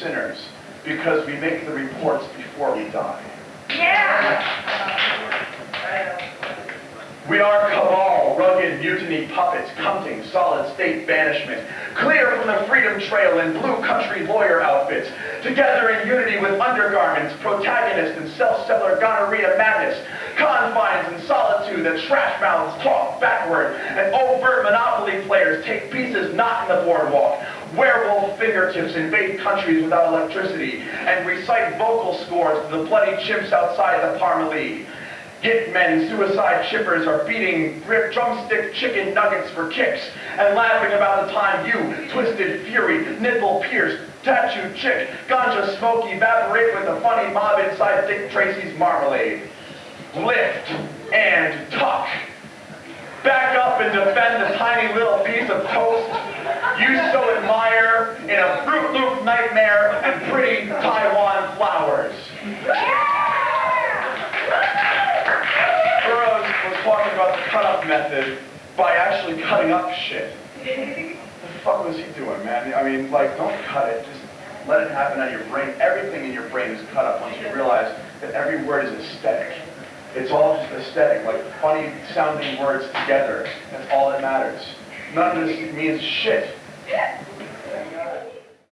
sinners because we make the reports before we die. Yeah! We are cabal, rugged mutiny puppets, counting solid state banishment, clear from the freedom trail in blue country lawyer outfits, together in unity with undergarments, protagonist and self-seller gonorrhea madness, confines and solitude that trash mouths talk backward, and overt monopoly players take pieces not in the boardwalk, werewolf fingertips invade countries without electricity, and recite vocal scores to the bloody chimps outside the Parmalee. Hitmen, suicide chippers are beating drumstick chicken nuggets for kicks and laughing about the time you, twisted fury, nipple pierced, tattooed chick, ganja smoke evaporate with the funny mob inside Dick Tracy's marmalade. Lift and tuck. Back up and defend the tiny little piece of toast you so nightmare and pretty Taiwan flowers. Burroughs was talking about the cut-up method by actually cutting up shit. What the fuck was he doing, man? I mean, like, don't cut it. Just let it happen out of your brain. Everything in your brain is cut up once you realize that every word is aesthetic. It's all just aesthetic, like funny sounding words together. That's all that matters. None of this means shit.